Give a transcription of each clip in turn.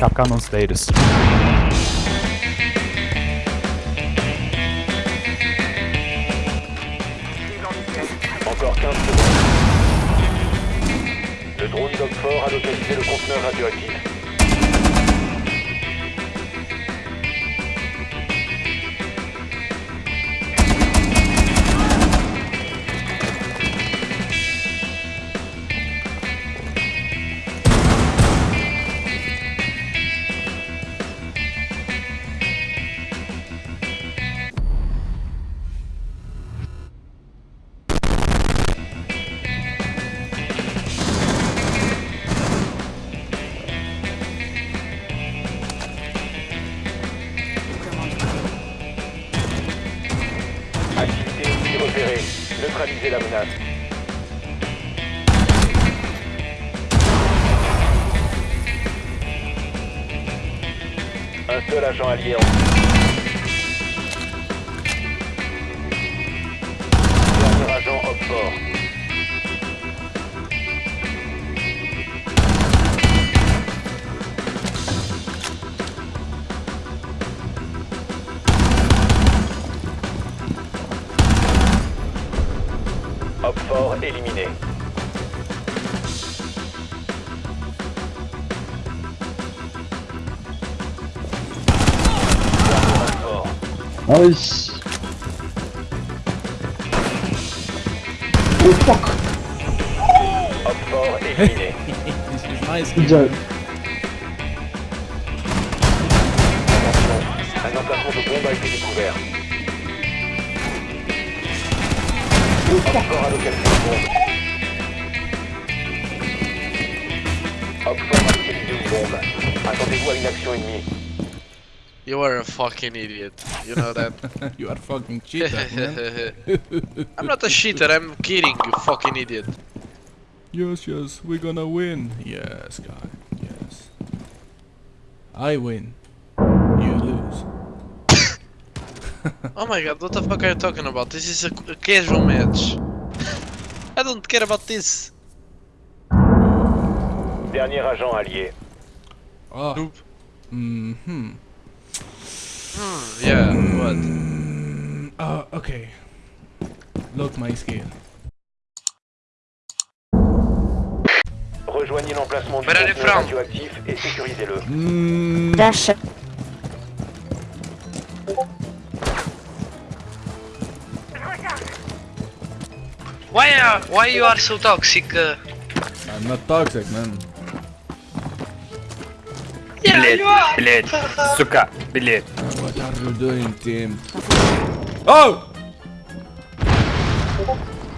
Capcan on status. Encore 15 secondes. Le drone d'Oxford a localisé le conteneur radioactif. Neutralisez la menace. Un seul agent allié en Dernier agent Fort éliminé. Ah oui Oh fuck fort éliminé. This is nice. Un emplacement de bombe a été découvert. A localisé une bombe. Oxford a localisé une bombe. Attendez-vous à une action ennemie. You are a fucking idiot. You know that. you are fucking cheater. I'm not a cheater, I'm kidding, you fucking idiot. yes, yes, we're gonna win. Yes, guy. Yes. I win. You lose. Oh my god, what the fuck are you talking about? This is a, casual match. I don't care about this. Dernier agent allié. Oh. Noob. Mm-hmm. Hmm, yeah, what? Mm, uh, okay. Look my skill. Rejoignez l'emplacement du radioactif et sécurisez-le. Mm, Dash. Why are why you are so toxic? Uh, I'm not toxic, man. yeah, you are. Блять, сука, блять. What are you doing, team? Oh!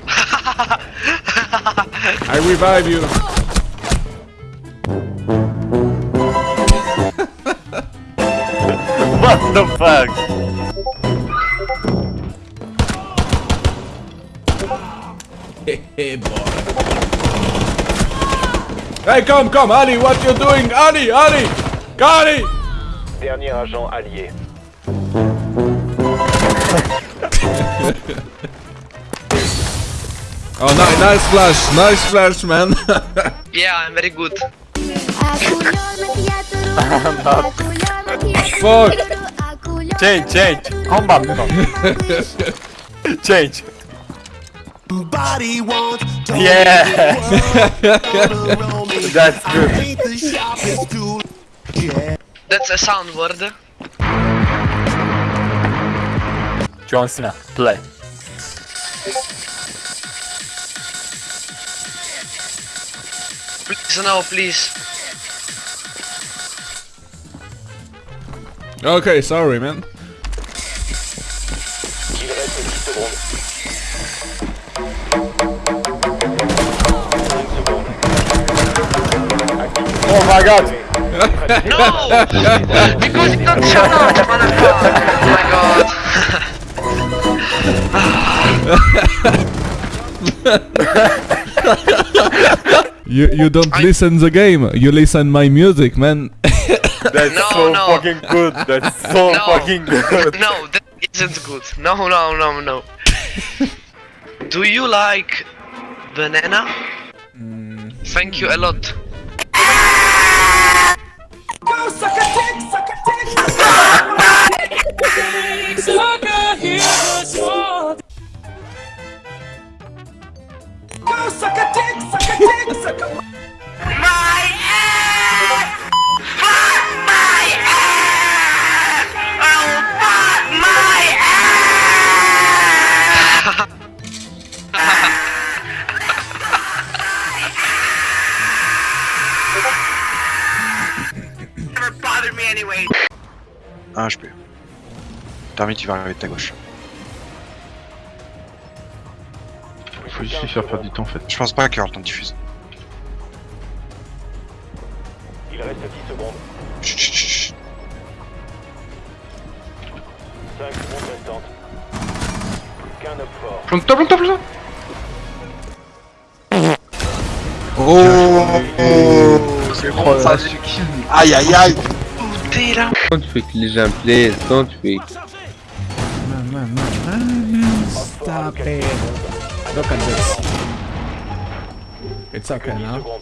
I revive you. What the fuck? Hey, come, come, Ali, what you doing? Ali, Ali! Ali! Dernier agent allié. Oh, ni- nice flash, nice flash, man. Yeah, I'm very good. Fuck. Change, change. Combat. change. Body wants to Yeah. That's good. Ain't the sharpest tool. Yeah. That's a sound word. John Cena, play. Please no, please. okay, sorry, man. My god. No! because you don't shut up, motherfucker! Oh my god. You you don't I- listen the game. You listen my music, man. That's No, so no. fucking good. That's so No. fucking good. no, that isn't good. No, no, no, no. Do you like banana? Mm. Thank you a lot suck a dick, suck a dick. Suck a. Go, suck a dick, suck a dick, suck a. Tu vas arriver de ta gauche. Faut juste lui faire perdre du temps en fait. Je pense pas qu'il y aura le temps de diffuser. Il reste 10 secondes. Chut, chut, chut, chut. 5 secondes restantes. Plus qu'un homme fort. Plante-toi, plante-toi, plante-toi Oh, c'est bon, ça. Aïe aïe aïe. Don't freak les gens, please, don't freak. Stop it. Look at this. It's okay now.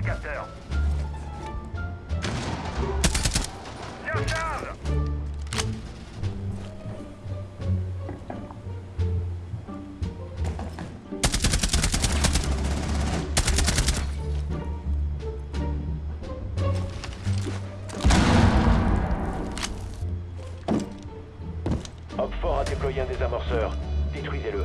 du fort a déployé un désamorceur. Détruisez-le.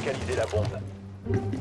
localiser la bombe.